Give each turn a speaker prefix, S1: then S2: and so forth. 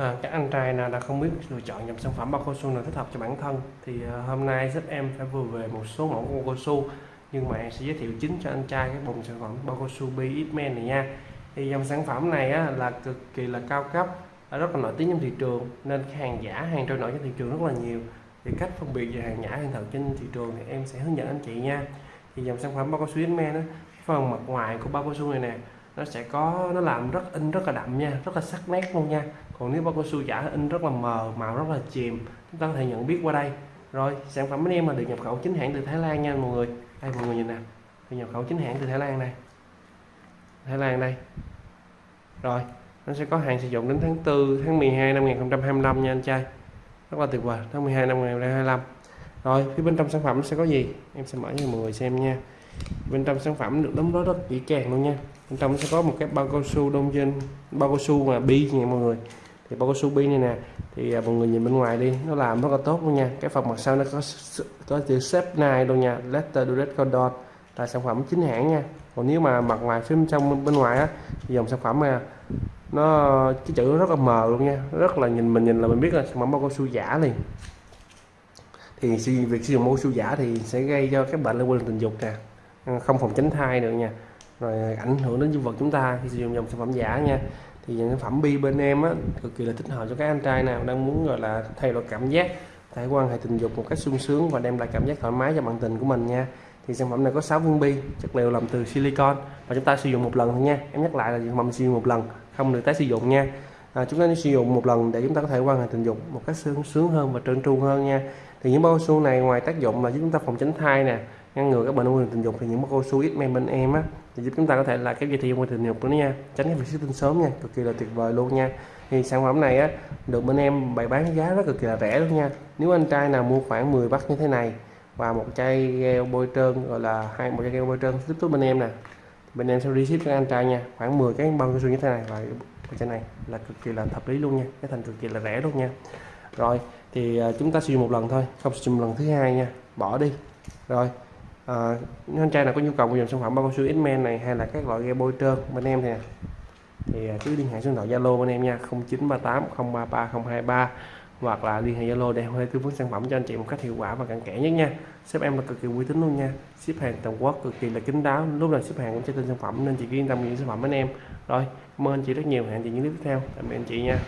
S1: À, các anh trai nào đã không biết lựa chọn dòng sản phẩm bao cao su nào thích hợp cho bản thân thì à, hôm nay giúp em phải vừa về một số mẫu bao cao su. Nhưng mà em sẽ giới thiệu chính cho anh trai cái bộ sản phẩm bao cao su BXMan này nha. Thì dòng sản phẩm này á, là cực kỳ là cao cấp rất là nổi tiếng trong thị trường nên hàng giả hàng trôi nổi trên thị trường rất là nhiều. Thì cách phân biệt về hàng giả hàng thật trên thị trường thì em sẽ hướng dẫn anh chị nha. Thì dòng sản phẩm bao cao su BXMan á, phần mặt ngoài của bao cao su này nè nó sẽ có, nó làm rất, in rất là đậm nha, rất là sắc nét luôn nha. Còn nếu bao cao su giả in rất là mờ, màu rất là chìm, chúng ta có thể nhận biết qua đây. Rồi, sản phẩm anh em là được nhập khẩu chính hãng từ Thái Lan nha mọi người. Đây, mọi người nhìn nè. Được nhập khẩu chính hãng từ Thái Lan đây. Thái Lan đây. Rồi, nó sẽ có hàng sử dụng đến tháng 4 tháng 12 năm 2025 nha anh trai. Rất là tuyệt vời, tháng 12 năm 2025 rồi, phía bên trong sản phẩm sẽ có gì? Em sẽ mở cho mọi người xem nha bên trong sản phẩm được đóng gói rất kỹ càng luôn nha. Bên trong sẽ có một cái bao cao su đông trên bao cao su mà bi nha mọi người. Thì bao cao su bi này nè thì à, mọi người nhìn bên ngoài đi nó làm rất là tốt luôn nha. Cái phần mặt sau nó có có chữ xếp này luôn nha letter direct condor là sản phẩm chính hãng nha. Còn nếu mà mặt ngoài phía bên trong bên ngoài á thì dòng sản phẩm mà nó cái chữ rất là mờ luôn nha. Rất là nhìn mình nhìn là mình biết là sản phẩm bao cao su giả liền. Thì việc sử dụng bao cao su giả thì sẽ gây cho các bệnh liên quan tình dục nè không phòng tránh thai được nha. Rồi ảnh hưởng đến dương vật chúng ta khi sử dụng dòng sản phẩm giả nha. Thì những sản phẩm bi bên em á cực kỳ là thích hợp cho các anh trai nào đang muốn gọi là thay đổi cảm giác thể quan hệ tình dục một cách sung sướng và đem lại cảm giác thoải mái cho bạn tình của mình nha. Thì sản phẩm này có 6 viên bi chất liệu làm từ silicon và chúng ta sử dụng một lần thôi nha. Em nhắc lại là sản phẩm sử dụng một lần không được tái sử dụng nha. À, chúng ta sử dụng một lần để chúng ta có thể quan hệ tình dục một cách sướng sướng hơn và trơn tru hơn nha. Thì những bao su này ngoài tác dụng là giúp chúng ta phòng tránh thai nè ngăn ngừa các bệnh ung thư tình dục thì những cô cao su ít men bên em á, thì giúp chúng ta có thể là kéo dài thời gian thư tình dục nữa nha. Tránh cái việc xuất tinh sớm nha, cực kỳ là tuyệt vời luôn nha. Thì sản phẩm này á, được bên em bày bán giá rất cực kỳ là rẻ luôn nha. Nếu anh trai nào mua khoảng 10 bắt như thế này và một chai gel bôi trơn, gọi là hai, một chai gel bôi trơn tiếp tục bên em nè, bên em sẽ ship cho anh trai nha. Khoảng 10 cái bao cao su như thế này và cái chai này là cực kỳ là hợp lý luôn nha, cái thành cực kỳ là rẻ luôn nha. Rồi, thì à, chúng ta sử dụng một lần thôi, không sử dụng lần thứ hai nha. Bỏ đi. Rồi à, anh trai nào có nhu cầu mua dòng sản phẩm bao cao su X-Men này hay là các loại ghe bôi trơn bên em thì à? thì à, cứ liên hệ số điện thoại Zalo bên em nha 0938 033 023 hoặc là liên hệ Zalo để em tư vấn sản phẩm cho anh chị một cách hiệu quả và cặn kẽ nhất nha. Shop em là cực kỳ uy tín luôn nha. Ship hàng toàn quốc cực kỳ là kín đáo. Lúc nào ship hàng cũng sẽ tên sản phẩm nên chị cứ yên tâm những sản phẩm bên em. Rồi cảm ơn anh chị rất nhiều. Hẹn chị những clip tiếp theo. Tạm biệt anh chị nha.